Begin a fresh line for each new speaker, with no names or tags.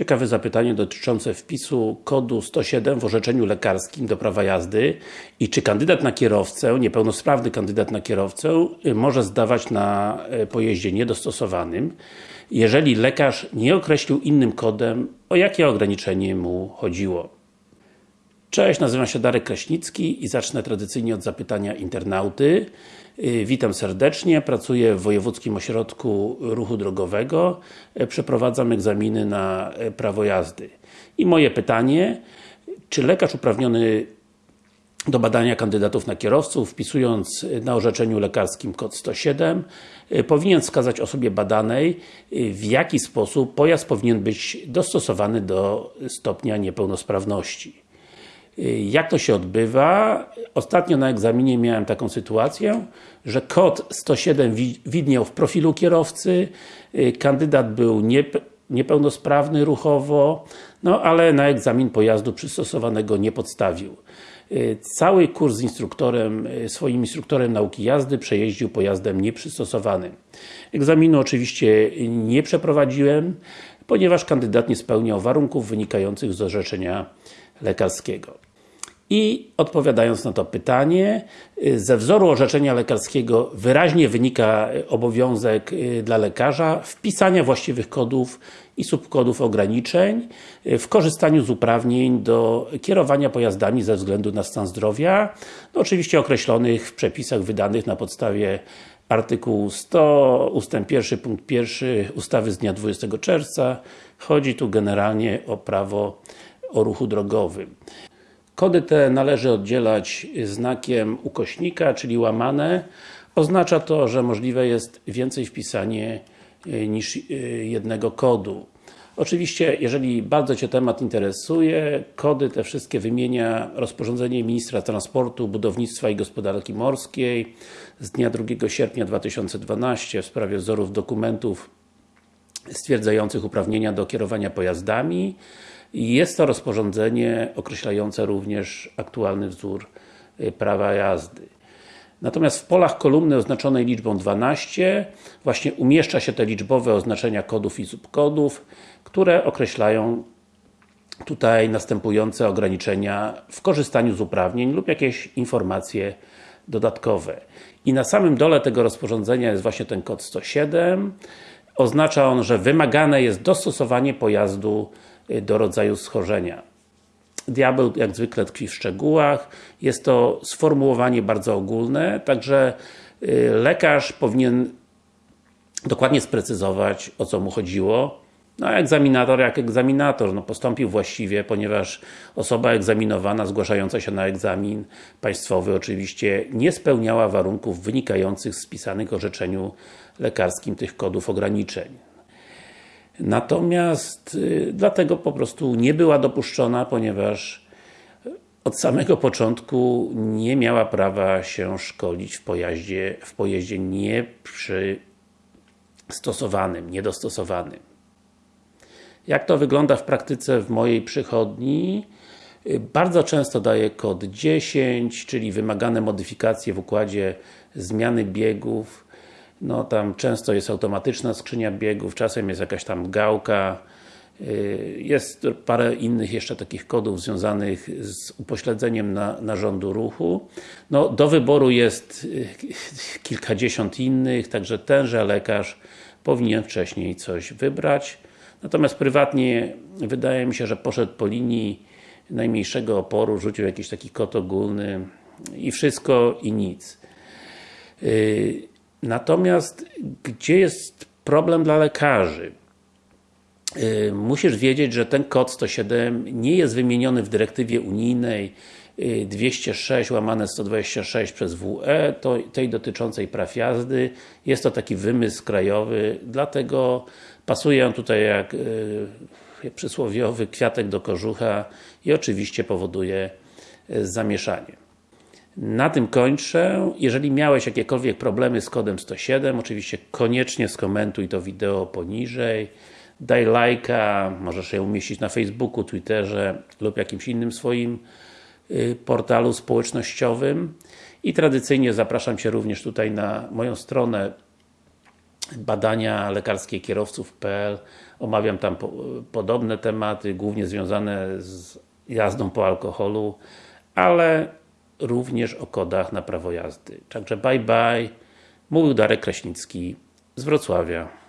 Ciekawe zapytanie dotyczące wpisu kodu 107 w orzeczeniu lekarskim do prawa jazdy i czy kandydat na kierowcę, niepełnosprawny kandydat na kierowcę y, może zdawać na y, pojeździe niedostosowanym, jeżeli lekarz nie określił innym kodem, o jakie ograniczenie mu chodziło. Cześć, nazywam się Darek Kraśnicki i zacznę tradycyjnie od zapytania internauty. Y, witam serdecznie, pracuję w Wojewódzkim Ośrodku Ruchu Drogowego. Y, przeprowadzam egzaminy na y, prawo jazdy. I moje pytanie, czy lekarz uprawniony do badania kandydatów na kierowców, wpisując na orzeczeniu lekarskim kod 107, powinien wskazać osobie badanej, w jaki sposób pojazd powinien być dostosowany do stopnia niepełnosprawności. Jak to się odbywa? Ostatnio na egzaminie miałem taką sytuację, że kod 107 widniał w profilu kierowcy, kandydat był niepełnosprawny ruchowo, no ale na egzamin pojazdu przystosowanego nie podstawił. Cały kurs z instruktorem, swoim instruktorem nauki jazdy przejeździł pojazdem nieprzystosowanym. Egzaminu oczywiście nie przeprowadziłem, ponieważ kandydat nie spełniał warunków wynikających z orzeczenia lekarskiego. I odpowiadając na to pytanie, y, ze wzoru orzeczenia lekarskiego wyraźnie wynika obowiązek y, dla lekarza wpisania właściwych kodów i subkodów ograniczeń y, w korzystaniu z uprawnień do kierowania pojazdami ze względu na stan zdrowia, no oczywiście określonych w przepisach wydanych na podstawie artykułu 100 ustęp 1 punkt 1 ustawy z dnia 20 czerwca. Chodzi tu generalnie o prawo o ruchu drogowym. Kody te należy oddzielać znakiem ukośnika, czyli łamane. Oznacza to, że możliwe jest więcej wpisanie e, niż e, jednego kodu. Oczywiście, jeżeli bardzo Cię temat interesuje, kody te wszystkie wymienia rozporządzenie Ministra Transportu, Budownictwa i Gospodarki Morskiej z dnia 2 sierpnia 2012 w sprawie wzorów dokumentów stwierdzających uprawnienia do kierowania pojazdami. Jest to rozporządzenie określające również aktualny wzór y, prawa jazdy. Natomiast w polach kolumny oznaczonej liczbą 12 właśnie umieszcza się te liczbowe oznaczenia kodów i subkodów, które określają tutaj następujące ograniczenia w korzystaniu z uprawnień lub jakieś informacje dodatkowe. I na samym dole tego rozporządzenia jest właśnie ten kod 107. Oznacza on, że wymagane jest dostosowanie pojazdu do rodzaju schorzenia. Diabeł jak zwykle tkwi w szczegółach. Jest to sformułowanie bardzo ogólne, także y, lekarz powinien dokładnie sprecyzować, o co mu chodziło. No a egzaminator jak egzaminator, no postąpił właściwie, ponieważ osoba egzaminowana, zgłaszająca się na egzamin państwowy oczywiście nie spełniała warunków wynikających z spisanych orzeczeniu lekarskim tych kodów ograniczeń. Natomiast y, dlatego po prostu nie była dopuszczona, ponieważ od samego początku nie miała prawa się szkolić w pojeździe, w pojeździe nieprzystosowanym, niedostosowanym. Jak to wygląda w praktyce w mojej przychodni? Y, bardzo często daję kod 10, czyli wymagane modyfikacje w układzie zmiany biegów no tam często jest automatyczna skrzynia biegów, czasem jest jakaś tam gałka, y, jest parę innych jeszcze takich kodów związanych z upośledzeniem na, narządu ruchu. No, do wyboru jest y, kilkadziesiąt innych, także tenże lekarz powinien wcześniej coś wybrać. Natomiast prywatnie wydaje mi się, że poszedł po linii najmniejszego oporu, rzucił jakiś taki kod ogólny i wszystko i nic. Y, Natomiast, gdzie jest problem dla lekarzy? Y, musisz wiedzieć, że ten kod 107 nie jest wymieniony w dyrektywie unijnej 206 y, łamane 126 przez WE, tej dotyczącej praw jazdy. Jest to taki wymysł krajowy, dlatego pasuje on tutaj jak yy, przysłowiowy kwiatek do kożucha i oczywiście powoduje y, zamieszanie. Na tym kończę. Jeżeli miałeś jakiekolwiek problemy z kodem 107, oczywiście koniecznie skomentuj to wideo poniżej. Daj lajka, możesz je umieścić na Facebooku, Twitterze lub jakimś innym swoim y, portalu społecznościowym. I tradycyjnie zapraszam Cię również tutaj na moją stronę badania lekarskie kierowców.pl omawiam tam po, podobne tematy, głównie związane z jazdą po alkoholu, ale również o kodach na prawo jazdy. Także bye bye, mówił Darek Kraśnicki z Wrocławia.